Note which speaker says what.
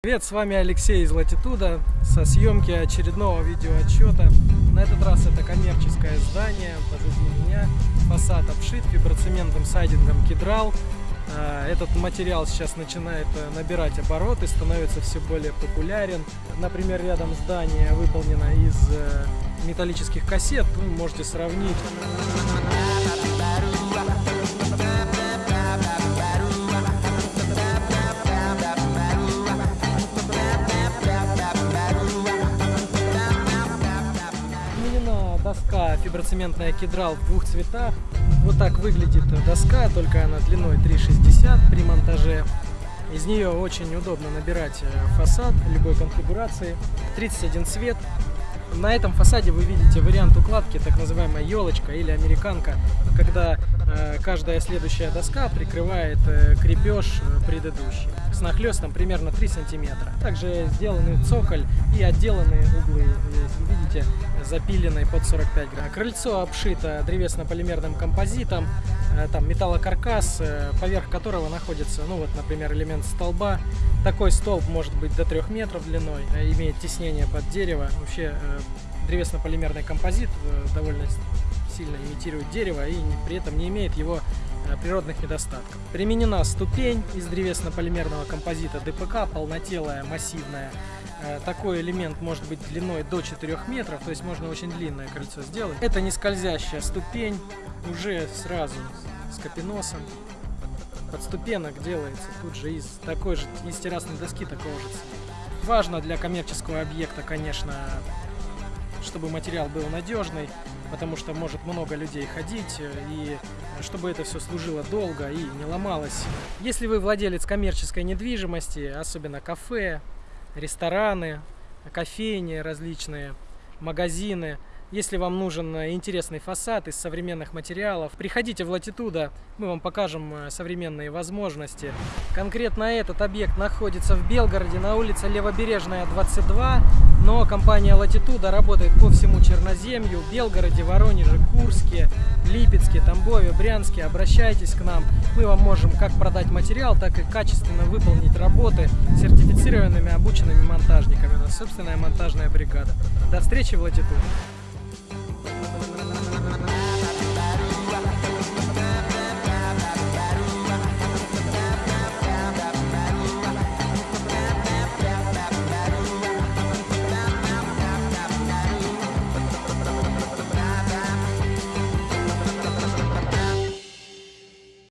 Speaker 1: Привет, с вами Алексей из Латитуда со съемки очередного видеоотчета. На этот раз это коммерческое здание позади меня. Фасад обшит фиброцементным сайдингом кедрал. А, Этот материал сейчас начинает э, набирать обороты, становится все более популярен. Например, рядом здание выполнено из э, металлических кассет. Вы можете сравнить. Фиброцементная кедрал в двух цветах. Вот так выглядит доска, только она длиной 3,60 при монтаже. Из нее очень удобно набирать э, фасад любой конфигурации. 31 цвет. На этом фасаде вы видите вариант укладки, так называемая елочка или американка, когда э, каждая следующая доска прикрывает э, крепеж э, предыдущий с нахлестом примерно 3 сантиметра. Также сделаны цоколь и отделаны углы, видите, запиленной под 45 градусов. Крыльцо обшито древесно-полимерным композитом, там металлокаркас, поверх которого находится, ну вот, например, элемент столба. Такой столб может быть до 3 метров длиной, имеет теснение под дерево. Вообще древесно-полимерный композит э, довольно сильно имитирует дерево и при этом не имеет его э, природных недостатков. Применена ступень из древесно-полимерного композита ДПК, полнотелая, массивная. Э, Такой элемент может быть длиной до 4 метров, то есть можно очень длинное кольцо сделать. Это не скользящая ступень, уже сразу с капеносом. Подступенок делается тут же из такой же, из террасной доски такого же цвета. Важно для коммерческого объекта, конечно, чтобы материал был надежный, потому что может много людей ходить, э, и чтобы это все служило долго и не ломалось. Если вы владелец коммерческой недвижимости, особенно кафе, рестораны, кофейни различные, магазины, если вам нужен э, интересный фасад из современных материалов, приходите в Латитуда, мы вам покажем э, современные возможности. Конкретно этот объект находится в Белгороде на улице Левобережная, 22, но компания Латитуда работает по всему Черноземью, Белгороде, Воронеже, Курске, Липецке, Тамбове, Брянске. Обращайтесь к нам, мы вам можем как продать материал, так и качественно выполнить работы сертифицированными обученными монтажниками. У нас собственная монтажная бригада. До встречи в Латитуде.